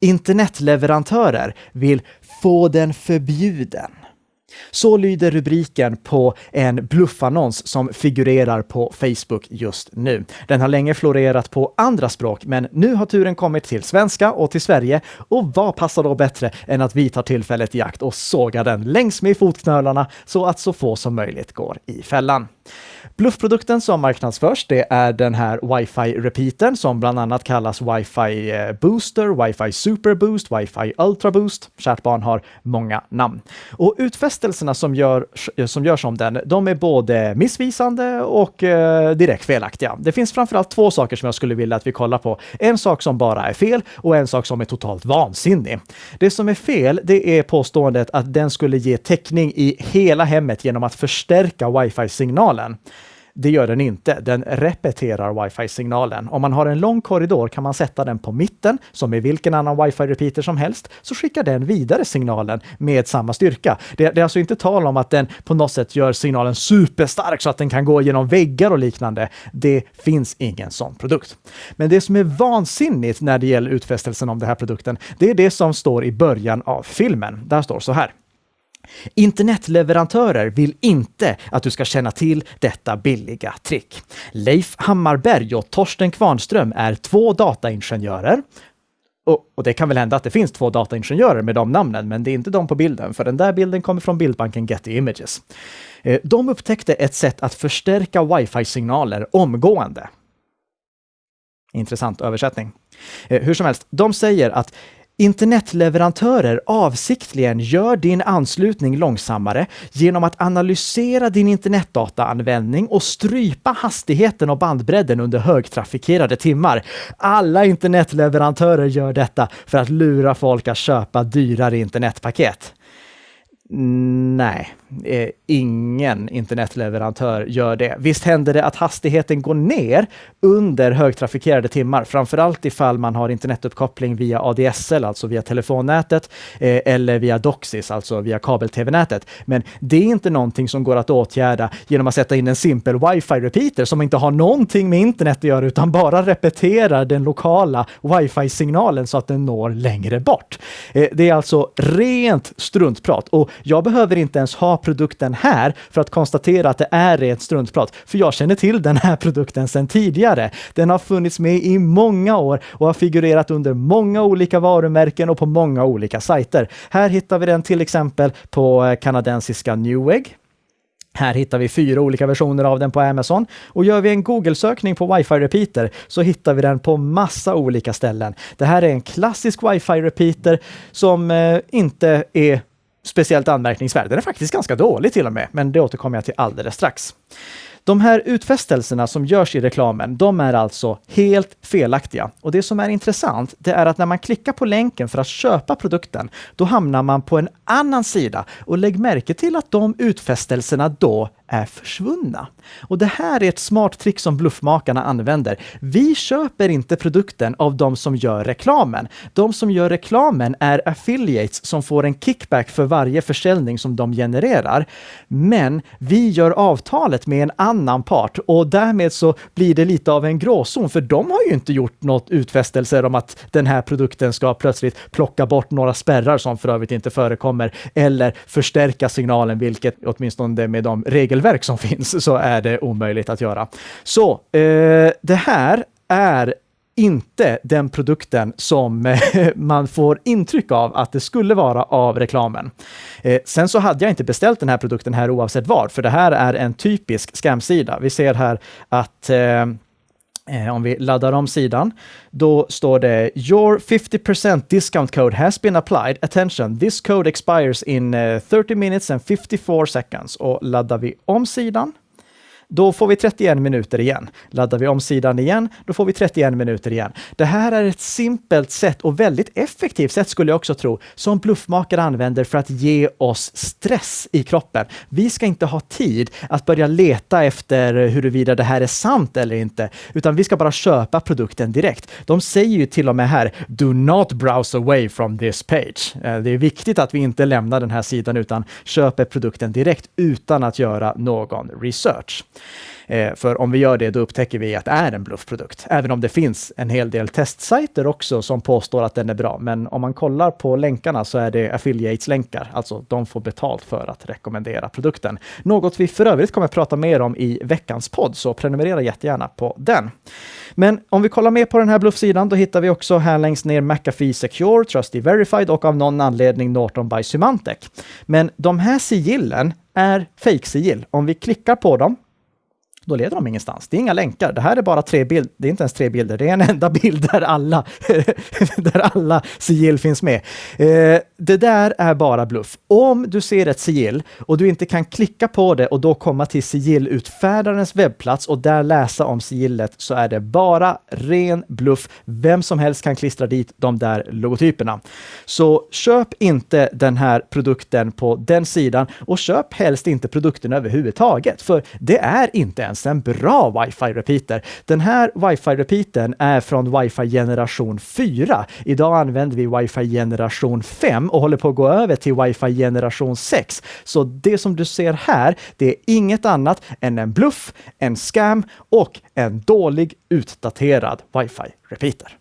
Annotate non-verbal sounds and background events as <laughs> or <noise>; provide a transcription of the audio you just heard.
Internetleverantörer vill få den förbjuden. Så lyder rubriken på en bluffannons som figurerar på Facebook just nu. Den har länge florerat på andra språk, men nu har turen kommit till svenska och till Sverige. Och vad passar då bättre än att vi tar tillfället i akt och sågar den längs med fotknölarna så att så få som möjligt går i fällan. Bluffprodukten som marknadsförs, det är den här wifi repeatern som bland annat kallas wifi eh, booster, wifi super boost, wifi ultra boost. Kärt barn har många namn. Och utfästelserna som, gör, som görs om den, de är både missvisande och eh, direkt felaktiga. Det finns framförallt två saker som jag skulle vilja att vi kollar på. En sak som bara är fel och en sak som är totalt vansinnig. Det som är fel, det är påståendet att den skulle ge täckning i hela hemmet genom att förstärka wifi-signalen. Det gör den inte. Den repeterar wifi-signalen. Om man har en lång korridor kan man sätta den på mitten, som i vilken annan wifi-repeater som helst, så skickar den vidare signalen med samma styrka. Det, det, är alltså inte tal om att den på något sätt gör signalen superstark så att den kan gå genom väggar och liknande. Det finns ingen sån produkt. Men det som är vansinnigt när det gäller utfästelsen om den här produkten, det är det som står i början av filmen. Där står så här. Internetleverantörer vill inte att du ska känna till detta billiga trick. Leif Hammarberg och Torsten Kvarnström är två dataingenjörer. Och, och, det kan väl hända att det finns två dataingenjörer med de namnen, men det är inte de på bilden, för den där bilden kommer från bildbanken Getty Images. Eh, de upptäckte ett sätt att förstärka wifi-signaler omgående. Intressant översättning. Eh, hur som helst, de säger att Internetleverantörer avsiktligen gör din anslutning långsammare genom att analysera din internetdataanvändning och strypa hastigheten och bandbredden under högtrafikerade timmar. Alla internetleverantörer gör detta för att lura folk att köpa dyrare internetpaket. Nej, eh, ingen internetleverantör gör det. Visst händer det att hastigheten går ner under högtrafikerade timmar, framförallt ifall man har internetuppkoppling via ADSL, alltså via telefonnätet, eh, eller via Doxis, alltså via kabel-tv-nätet. Men det är inte någonting som går att åtgärda genom att sätta in en simpel wifi-repeater som inte har någonting med internet att göra, utan bara repeterar den lokala wifi-signalen så att den når längre bort. Eh, det är alltså rent struntprat och jag behöver inte ens ha produkten här för att konstatera att det är rent struntprat, för jag känner till den här produkten sedan tidigare. Den har funnits med i många år och har figurerat under många olika varumärken och på många olika sajter. Här hittar vi den till exempel på eh, kanadensiska Newegg. Här hittar vi fyra olika versioner av den på Amazon och gör vi en Google-sökning på wifi repeater så hittar vi den på massa olika ställen. Det här är en klassisk wifi repeater som eh, inte är speciellt anmärkningsvärd. Den är faktiskt ganska dålig till och med, men det återkommer jag till alldeles strax. De här utfästelserna som görs i reklamen, de är alltså helt felaktiga. Och det som är intressant, det är att när man klickar på länken för att köpa produkten, då hamnar man på en annan sida. Och lägg märke till att de utfästelserna då är försvunna. Och det här är ett smart trick som bluffmakarna använder. Vi köper inte produkten av de som gör reklamen. De som gör reklamen är affiliates som får en kickback för varje försäljning som de genererar. Men vi gör avtalet med en annan part och därmed så blir det lite av en gråzon, för de har ju inte gjort något utfästelser om att den här produkten ska plötsligt plocka bort några spärrar som för övrigt inte förekommer eller förstärka signalen, vilket åtminstone med de regel regelverk som <laughs> finns så är det omöjligt att göra. Så eh, det här är inte den produkten som eh, man får intryck av att det skulle vara av reklamen. Eh, sen så hade jag inte beställt den här produkten här oavsett var, för det här är en typisk scamsida. Vi ser här att Eh, Eh, om vi laddar om sidan, då står det “Your 50% discount code has been applied. Attention, this code expires in eh, 30 minutes and 54 seconds.” Och laddar vi om sidan, då får vi 31 minuter igen. Laddar vi om sidan igen, då får vi 31 minuter igen. Det här är ett simpelt sätt och väldigt effektivt sätt skulle jag också tro, som bluffmakare använder för att ge oss stress i kroppen. Vi ska inte ha tid att börja leta efter huruvida det här är sant eller inte, utan vi ska bara köpa produkten direkt. De säger ju till och med här, do not browse away from this page. Eh, det är viktigt att vi inte lämnar den här sidan utan köper produkten direkt utan att göra någon research. Eh, för om vi gör det, då upptäcker vi att det är en bluffprodukt. Även om det finns en hel del testsajter också som påstår att den är bra. Men om man kollar på länkarna så är det affiliates-länkar, alltså de får betalt för att rekommendera produkten. Något vi för övrigt kommer att prata mer om i veckans podd, så prenumerera jättegärna på den. Men om vi kollar mer på den här bluffsidan, då hittar vi också här längst ner McAfee Secure, Trusty Verified och av någon anledning Norton by Symantec. Men de här sigillen är fake-sigill. Om vi klickar på dem då leder de ingenstans. Det är inga länkar. Det här är bara tre bilder. Det är inte ens tre bilder. Det är en enda <laughs> bild där alla, <laughs> där alla sigill finns med. Eh, det där är bara bluff. Om du ser ett sigill och du inte kan klicka på det och då komma till sigillutfärdarens webbplats och där läsa om sigillet så är det bara ren bluff. Vem som helst kan klistra dit de där logotyperna. Så köp inte den här produkten på den sidan och köp helst inte produkten överhuvudtaget, för det är inte ens en bra wifi repeater. Den här wifi repeatern är från wifi generation 4. Idag använder vi wifi generation 5 och håller på att gå över till wifi generation 6. Så det som du ser här, det är inget annat än en bluff, en scam och en dålig utdaterad wifi repeater.